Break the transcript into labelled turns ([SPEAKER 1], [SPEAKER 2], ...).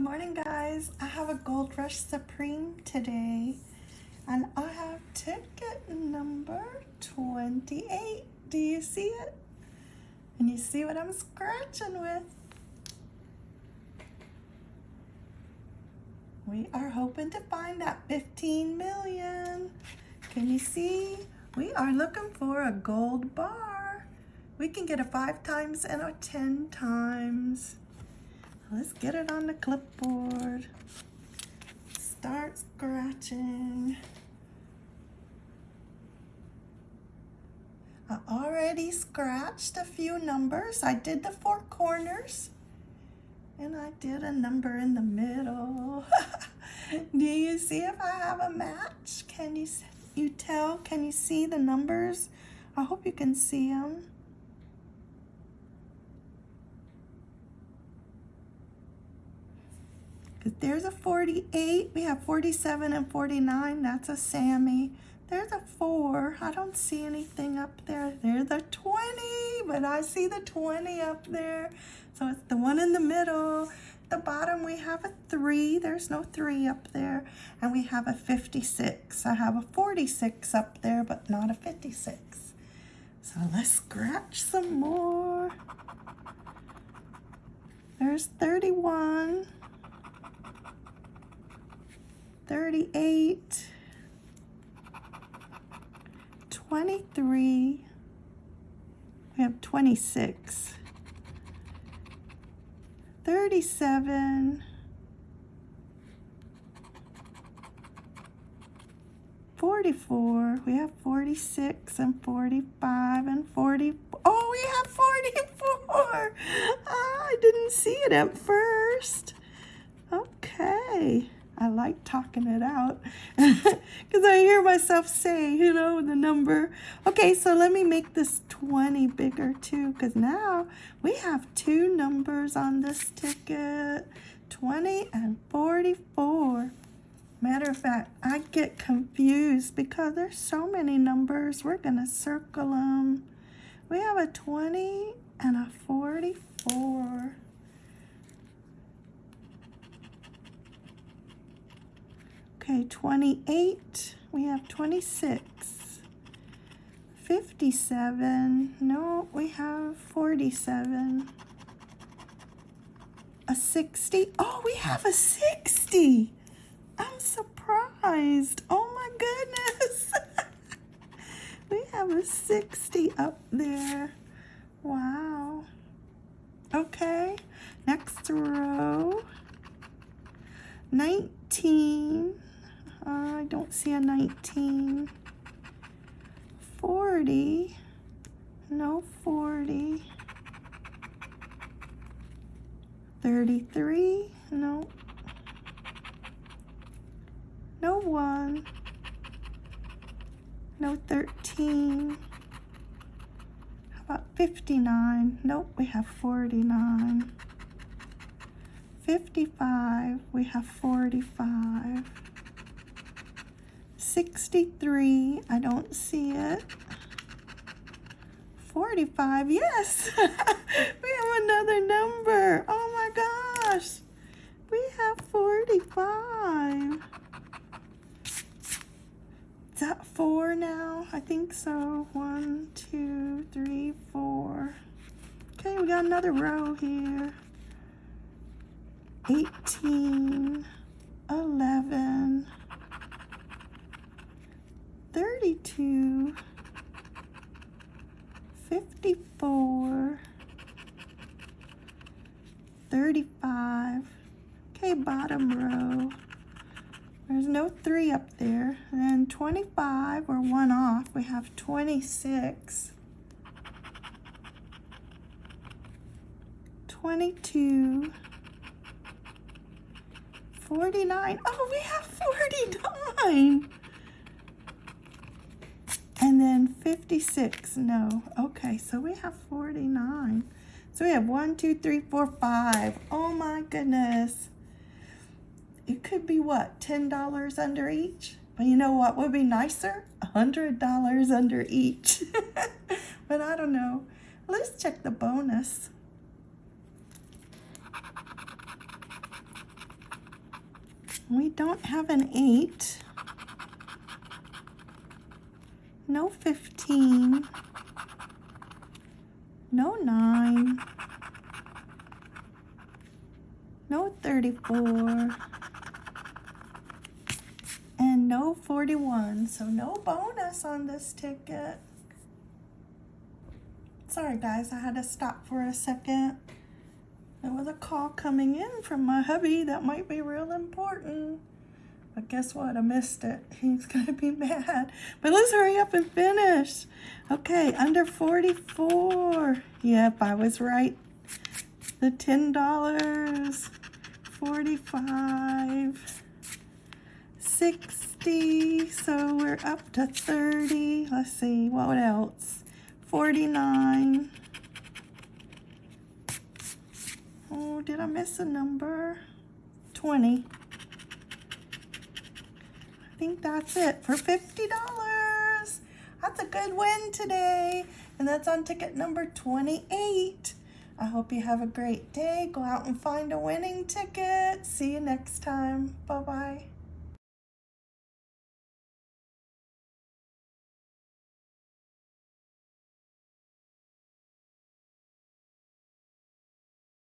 [SPEAKER 1] Good morning, guys. I have a Gold Rush Supreme today, and I have ticket number 28. Do you see it? And you see what I'm scratching with? We are hoping to find that 15 million. Can you see? We are looking for a gold bar. We can get a five times and a 10 times. Let's get it on the clipboard. Start scratching. I already scratched a few numbers. I did the four corners and I did a number in the middle. Do you see if I have a match? Can you, you tell? Can you see the numbers? I hope you can see them. There's a 48. We have 47 and 49. That's a Sammy. There's a 4. I don't see anything up there. There's a 20, but I see the 20 up there. So it's the one in the middle. At the bottom, we have a 3. There's no 3 up there. And we have a 56. I have a 46 up there, but not a 56. So let's scratch some more. There's 31. 38, 23, we have 26, 37, 44, we have 46 and 45 and 40, oh, we have 44. Ah, I didn't see it at first. Okay. I like talking it out because I hear myself say, you know, the number. Okay, so let me make this 20 bigger too because now we have two numbers on this ticket, 20 and 44. Matter of fact, I get confused because there's so many numbers. We're going to circle them. We have a 20 and a 44. Okay, 28. We have 26. 57. No, we have 47. A 60. Oh, we have a 60. I'm surprised. Oh my goodness. we have a 60 up there. Wow. Okay, next row. 19. See a 19. 40. No 40. 33. No. No 1. No 13. How about 59? Nope, we have 49. 55, we have 45. 63, I don't see it. 45, yes! we have another number. Oh my gosh! We have 45. Is that four now? I think so. One, two, three, four. Okay, we got another row here. 18, 11, 32, 54, 35. Okay, bottom row. There's no three up there. And then 25, we're one off. We have 26. 22. 49. Oh, we have 49. Then 56. No. Okay, so we have 49. So we have one, two, three, four, five. Oh my goodness. It could be what, $10 under each? But you know what would be nicer? $100 under each. but I don't know. Let's check the bonus. We don't have an 8. No 15. No 9. No 34. And no 41. So no bonus on this ticket. Sorry guys, I had to stop for a second. There was a call coming in from my hubby that might be real important. But guess what? I missed it. He's going to be mad. But let's hurry up and finish. Okay, under 44. Yep, I was right. The $10. 45. 60. So we're up to 30. Let's see, what else? 49. Oh, did I miss a number? 20. I think that's it for $50. That's a good win today. And that's on ticket number 28. I hope you have a great day. Go out and find a winning ticket. See you next time. Bye-bye.